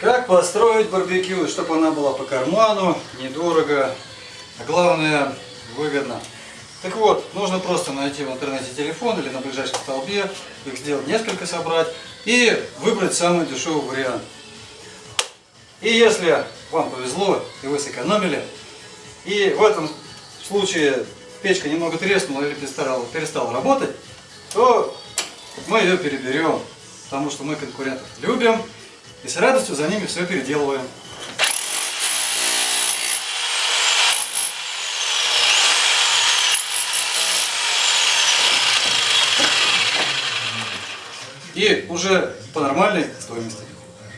Как построить барбекю, чтобы она была по карману, недорого, а главное выгодно. Так вот, нужно просто найти в интернете телефон или на ближайшем столбе, их сделать несколько, собрать и выбрать самый дешевый вариант. И если вам повезло и вы сэкономили, и в этом случае печка немного треснула или перестала, перестала работать, то мы ее переберем, потому что мы конкурентов любим и с радостью за ними все переделываем. И уже по нормальной стоимости.